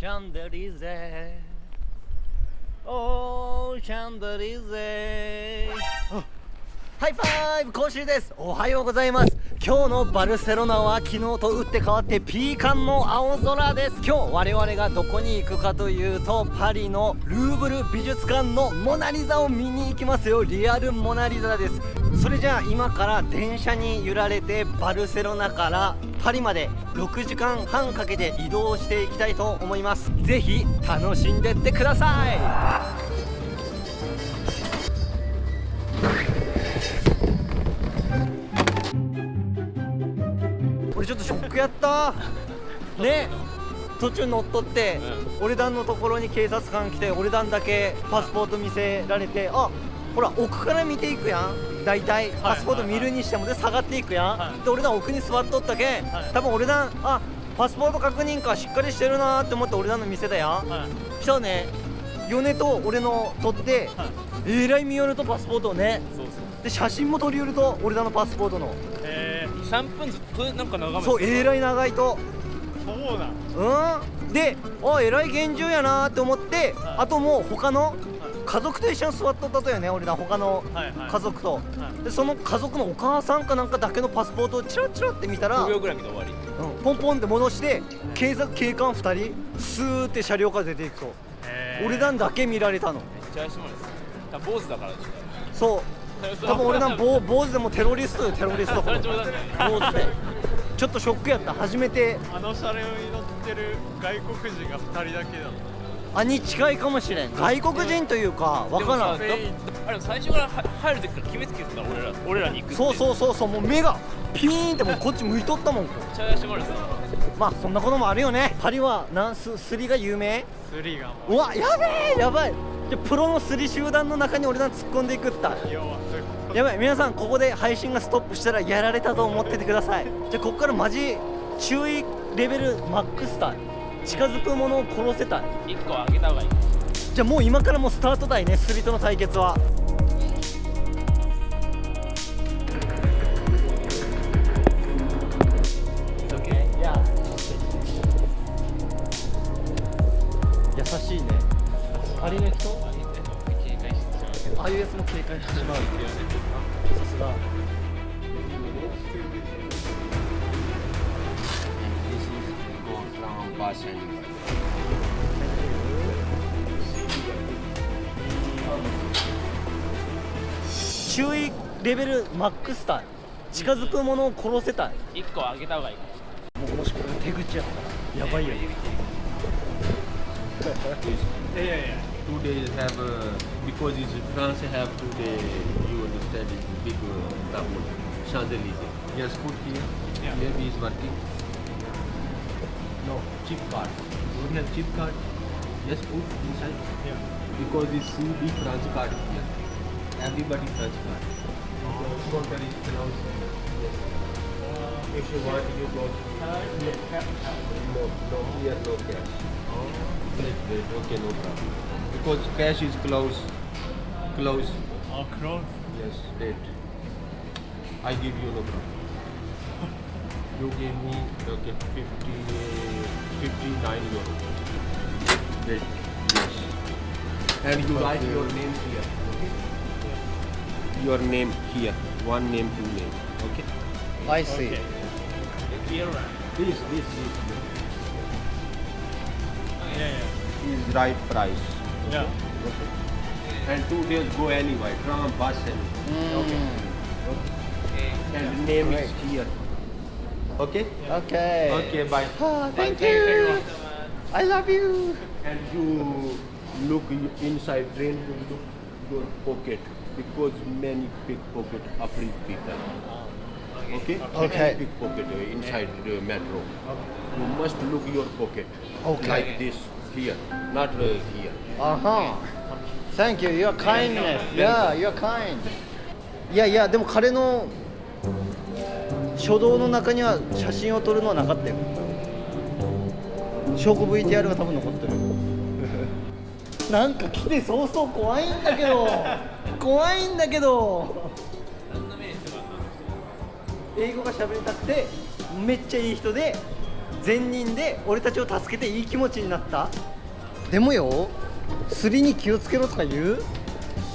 シャンゼリゼおーシャンゼリゼハイファイブ講習です。おはようございます。今日のバルセロナは昨日と打って変わってピーカンの青空です。今日我々がどこに行くかというとパリのルーブル美術館のモナリザを見に行きますよ。リアルモナリザです。それじゃあ今から電車に揺られてバルセロナからパリまで6時間半かけて移動していきたいと思います。ぜひ楽しんでってください。俺ちょっとショックやった。ね。途中乗っ取って、うん、俺団のところに警察官来て俺団だけパスポート見せられてあほら奥から見ていくやん。大体パスポート見るにしてもで下がっていくやん、はい、で俺団奥に座っとったけん、はい、多分俺団あパスポート確認かしっかりしてるなって思って俺団の店だやん、はい、したらね米と俺の撮って、はい、えらい見よるとパスポートをね。で写真も撮り寄ると俺らのパスポートの。へえ3分ずっとなんか眺めてそうえらい長いと。そうなん。うん。であえらい厳重やなって思って、はい、あともう他の家族と一緒に座っとったとよね俺ら他の家族と、はい。はい、でその家族のお母さんかなんかだけのパスポートをチラチラって見たら5秒ぐらい見て終わり、うん、ポンポンって戻して警察警官2人スーって車両から出ていくと。俺らだけ見られたの。めっちゃ怪しまれです坊主だから。そう。多分俺なん坊 坊主でもテロリストよテロリスト。坊主でちょっとショックやった。初めて。あの車両に乗ってる外国人が2人だけだったあに近いかもしれん外国人というか分からん。あれ最初から入る時から決めつけてた俺ら俺らに行くそうそうそうそうもう目がピーンってもうこっち向いとったもん。めっちゃ怪しまれたまあそんなこともあるよね。パリはなんすすりが有名？スリがう。わやべえやばい。じゃプロのすり集団の中に俺ら突っ込んでいくったやばい皆さんここで配信がストップしたらやられたと思っててください。じゃあここからマジ注意レベルマックスタイ近づく者を殺せた。い1個上げた方がいい。じゃあもう今からもうスタートだいねスリとの対決は。優しいね。あれの人。ああいうやつも警戒してしまうっ注意レベルマックスター近づくものを殺せたい。1個あげた方がいい。も,しこれ手口やったらやばいよ、ね、いやいやいやいや no chip card don't have chip card just put inside yeah. because it's see big France card here everybody France card oh. counter is yes. uh, if you want you go no no here no cash oh. wait wait okay no problem because cash is close. Close. Oh, close? Yes, date. I give you no problem. You gave me okay, 50, 59 euro. Date. Yes. And you write your name here. Okay? Your name here. One name, two name. Okay? I see. Okay. Here, this, this, this. Yeah, yeah. Is right price. Yeah. Okay. And two days go anyway, tram, bus and mm. okay. okay. And the name Great. is here. Okay? Yeah. Okay. Okay, bye. Oh, thank bye. you. I love you. And you look inside train, you look your pocket because many pickpocket Afri people. Okay? Okay. Pickpocket inside the metro. You must look your pocket. Okay. Like this here, not uh, here. Uh-huh. Thank you. Your kindness. Yeah, you're kind. いやいや、でも彼の 書道の中には写真を撮るのはなかったよ。証拠 VTR が多分残ってる。なんか来て早々怖いんだけど。怖いんだけど。英語が喋りたくてめっちゃいい人で善人で俺たちを助けていい気持ちになった。でもよすりに気をつけろとか言う？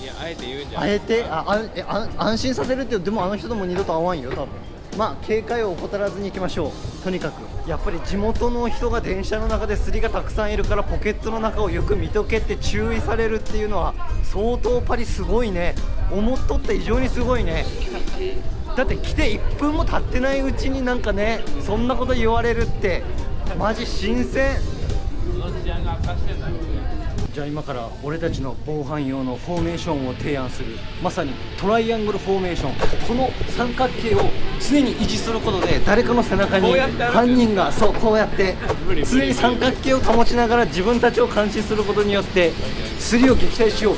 いやあえて言うんじゃあえて？ああえあ安心させるってでもあの人とも二度と会わんよ多分まあ警戒を怠らずに行きましょう。とにかくやっぱり地元の人が電車の中ですりがたくさんいるからポケットの中をよく見とけって注意されるっていうのは相当パリすごいね。思っとった以上にすごいね。だって来て1分も経ってないうちになんかねそんなこと言われるってマジ新鮮。じゃあ今から俺たちの防犯用のフォーメーションを提案するまさにトライアングルフォーメーション。この三角形を常に維持することで誰かの背中に犯人がそうこうやって常に三角形を保ちながら自分たちを監視することによってスリを撃退しよう。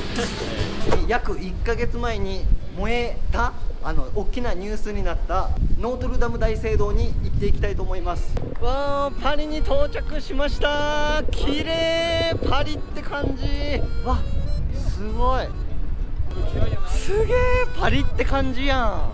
約1ヶ月前に燃えたあの大きなニュースになったノートルダム大聖堂に行っていきたいと思います。わあパリに到着しました。綺麗パリって感じ。わすごい。すげえパリって感じやん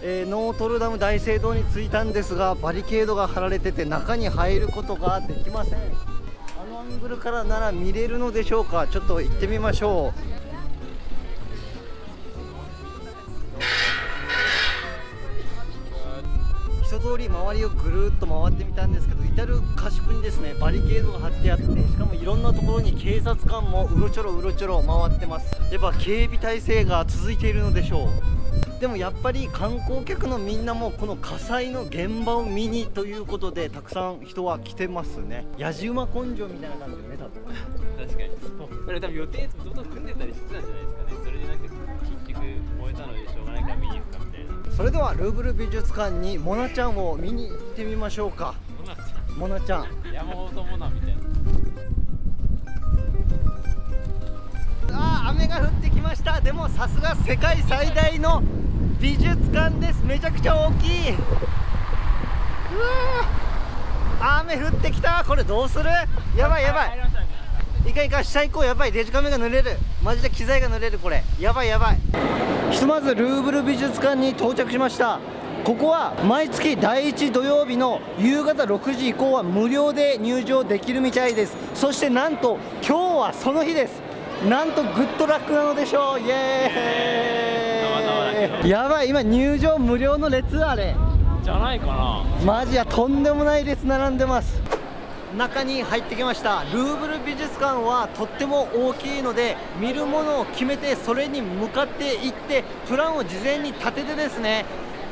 えーノートルダム大聖堂に着いたんですがバリケードが張られてて中に入ることができません。あのアングルからなら見れるのでしょうか？ちょっと行ってみましょう。一通り周りをぐるっと回ってみたんですけど至る端にですね。バリケードが張ってあってしかもいろんなところに警察官もうろちょろうろちょろ回ってます。やっぱ警備体制が続いているのでしょう。でもやっぱり観光客のみんなもこの火災の現場を見にということでたくさん人は来てますね。やじ馬根性みたいな感じよね多分確かにこれ多分予定いつもどんどん組んでたりしてたんじゃないですかね。それでなんか結局燃えたのでしょうがないから見に行くかみたいなそれではルーブル美術館にモナちゃんを見に行ってみましょうか。モナちゃん。う山本モナみたいなあー雨が降ってきました。でもさすが世界最大の美術館です。めちゃくちゃ大きい。うわ雨降ってきた。これどうする？やばいやばい。いかいか下行こうやばい。デジカメが濡れる。マジで機材が濡れるこれ。やばいやばい。ひとまずルーブル美術館に到着しました。ここは毎月第1土曜日の夕方6時以降は無料で入場できるみたいです。そしてなんと今日はその日です。なんとグッドラックなのでしょう。イエたまやばい今入場無料の列あれ。じゃないかな。マジやとんでもない列並んでます。中に入ってきました。ルーブル美術館はとっても大きいので見るものを決めてそれに向かっていってプランを事前に立ててですね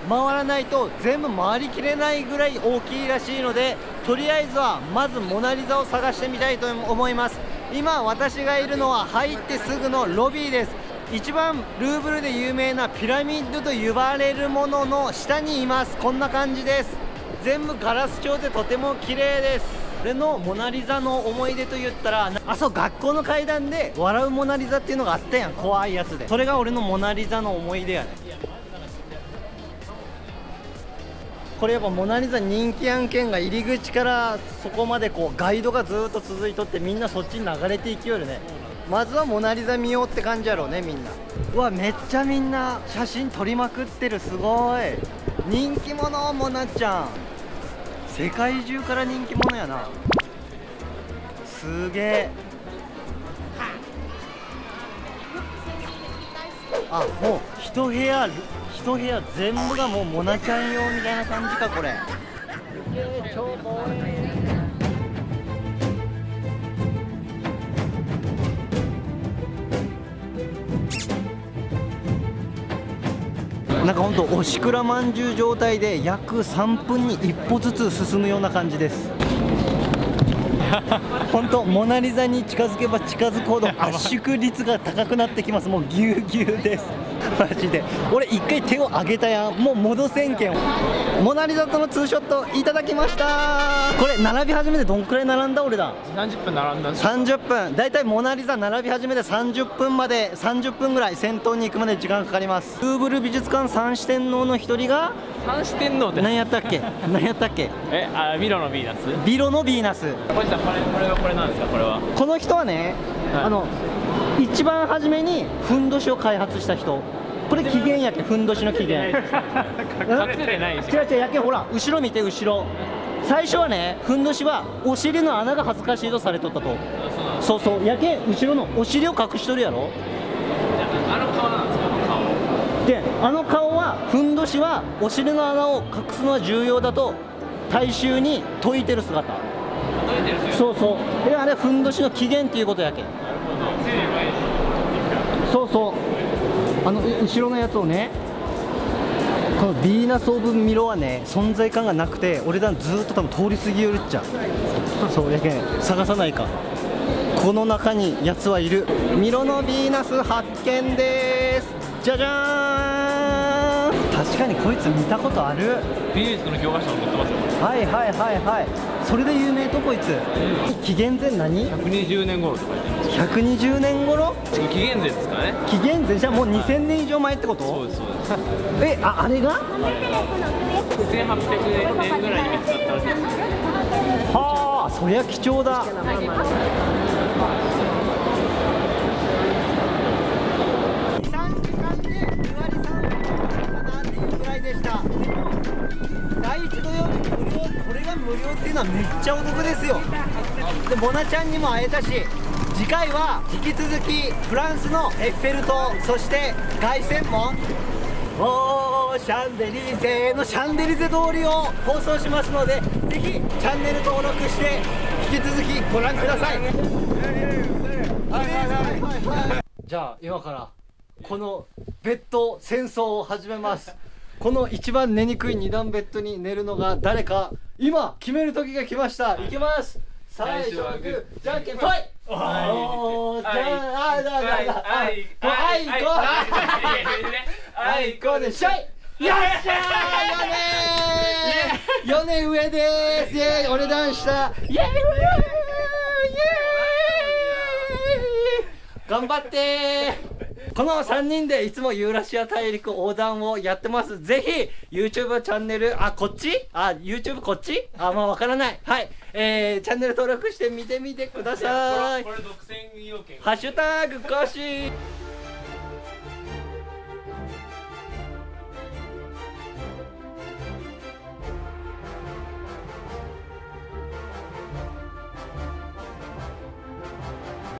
回らないと全部回りきれないぐらい大きいらしいのでとりあえずはまずモナ・リザを探してみたいと思います。今私がいるのは入ってすぐのロビーです一番ルーブルで有名なピラミッドと呼ばれるものの下にいます。こんな感じです。全部ガラス調でとても綺麗です。俺のモナ・リザの思い出と言ったらあそう学校の階段で笑うモナ・リザっていうのがあったやん。怖いやつで。それが俺のモナ・リザの思い出やねこれやっぱモナ・リザ人気案件が入り口からそこまでこうガイドがずっと続いとってみんなそっちに流れていきよるね。まずはモナ・リザ見ようって感じやろうねみんな。うわめっちゃみんな写真撮りまくってるすごい。人気者モナちゃん。世界中から人気者やな。すげえ。あもう一部屋一部屋全部がもうモナちゃん用みたいな感じかこれ。なんかほんとおしくらまんじゅう状態で約3分に一歩ずつ進むような感じです。本当モナ・リザに近づけば近づくほど 圧縮率が高くなってきます。もうぎゅうぎゅうです。マジで。俺一回手を上げたやん。もう戻せんけん。モナ・リザとのツーショットいただきました。これ並び始めてどんくらい並んだ俺だ？30分並んだんです30分。大体モナ・リザ並び始めて30分まで30分ぐらい先頭に行くまで時間かかります。ルーブル美術館三四天王の一人が三四天王って。何やったっけ？何やったっけ？えあミロのヴィーナス？ビロのヴィーナス。小路さんこれこれはこれなんですか？これは。この人はねあの一番初めにふんどしを開発した人。これ起源やけふんどしの起源 隠れてないし違う違うやけほら後ろ見て後ろ。最初はねふんどしはお尻の穴が恥ずかしいとされとったと。そうそうやけ後ろのお尻を隠しとるやろ。あの顔なんですか？あの顔。であの顔はふんどしはお尻の穴を隠すのは重要だと大衆に説いてる姿そうそう。であれふんどしの起源っていうことやけなるほどついに前にそうそう。あの後ろのやつをねこのヴィーナス・オブ・ミロはね存在感がなくて俺らずっと多分通り過ぎよるっちゃ。そうやけん探さないか。この中にやつはいる。ミロのヴィーナス発見です。じゃじゃーん。確かにこいつ見たことある。美術の教科書に載ってますはいはいはいはい。それで有名とこいつ。紀元前何？れ120年頃とか言ってます。120年頃？紀元前ですかね。紀元前？じゃあもう2000年以上前ってこと？そうですそうです。えああれが？1800年ぐらいに見つかったらしいです。はあそりゃ貴重だした。でも第1土曜日無料これが無料っていうのはめっちゃお得ですよ。でモナちゃんにも会えたし次回は引き続きフランスのエッフェル塔そして凱旋門。おーシャンデリゼのシャンデリゼ通りを放送しますのでぜひチャンネル登録して引き続きご覧ください。じゃあ今からこのベッド戦争を始めます。この一番寝にくい二段ベッドに寝るのが誰か今決める時が来ました。いきます。最初はグーじゃんけんぽいおーじゃあだだだあいこあいこあいこでしょいよっしゃーヨネヨネ上ですイェーイお値段したイェーイイェーイ頑張ってこの3人でいつもユーラシア大陸横断をやってます。ぜひ YouTube チャンネルあこっち？あ YouTube こっち？あまあわからない。はい。えー、チャンネル登録して見てみてください。これ独占要件ハッシュタグコシ